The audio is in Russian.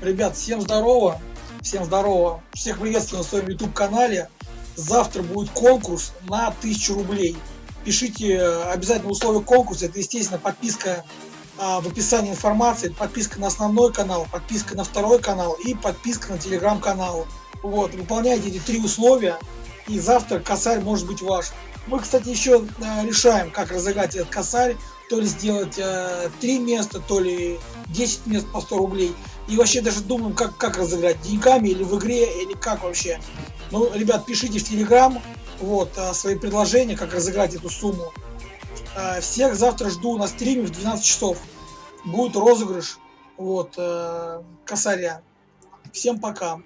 Ребят, всем здорово. Всем здорово. Всех приветствую на своем YouTube канале. Завтра будет конкурс на 1000 рублей. Пишите э, обязательно условия конкурса. Это, естественно, подписка а, в описании информации, подписка на основной канал, подписка на второй канал и подписка на телеграм-канал. Вот, выполняйте эти три условия, и завтра косарь может быть ваш. Мы, кстати, еще э, решаем, как разыграть этот косарь то ли сделать э, 3 места, то ли 10 мест по 100 рублей. И вообще даже думаем, как, как разыграть, деньгами или в игре, или как вообще. Ну, ребят, пишите в Телеграм вот, э, свои предложения, как разыграть эту сумму. Э, всех завтра жду на стриме в 12 часов. Будет розыгрыш вот, э, косаря. Всем пока.